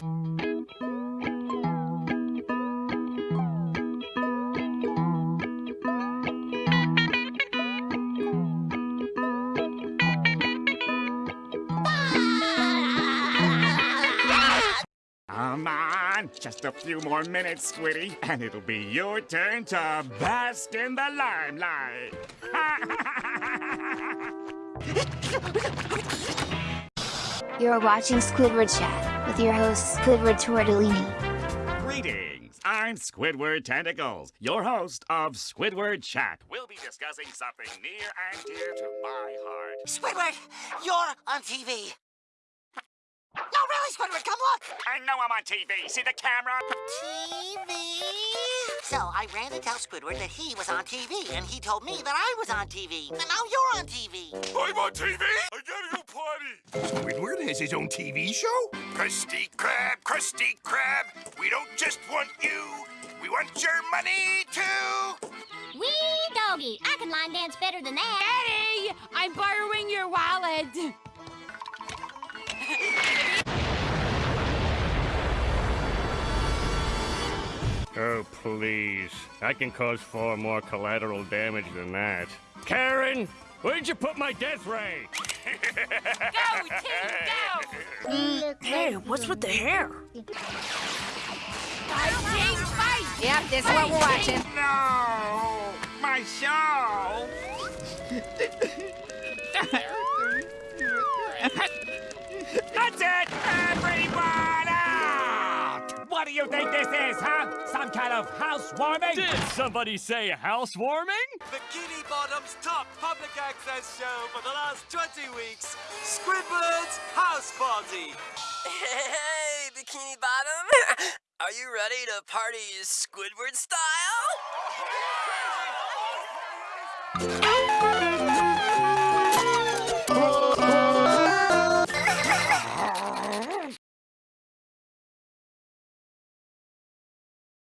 Come on, just a few more minutes, Squiddy, and it'll be your turn to bask in the limelight. You're watching Squidward Chat with your host, Squidward Tortellini. Greetings. I'm Squidward Tentacles, your host of Squidward Chat. We'll be discussing something near and dear to my heart. Squidward, you're on TV. No, really, Squidward, come look. I know I'm on TV. See the camera? TV? So I ran to tell Squidward that he was on TV, and he told me that I was on TV. And now you're on TV. I'm on TV? I gotta go potty. Squidward has his own TV show? Krusty Krab, Krusty Krab, we don't just want you, we want your money too. Wee doggy, I can line dance better than that. Eddie, I'm borrowing your wallet. Oh, please. I can cause far more collateral damage than that. Karen, where'd you put my death ray? Go, team, go! Hey, what's with the hair? Fight, team, fight! Yep, this is what we're watching. No! My show! That's it! Everyone out! What do you think this is, huh? Some kind of housewarming? Did somebody say housewarming? Bikini Bottom's top public access show for the last 20 weeks, Squidward's House Party. Hey, Bikini Bottom! Are you ready to party Squidward style?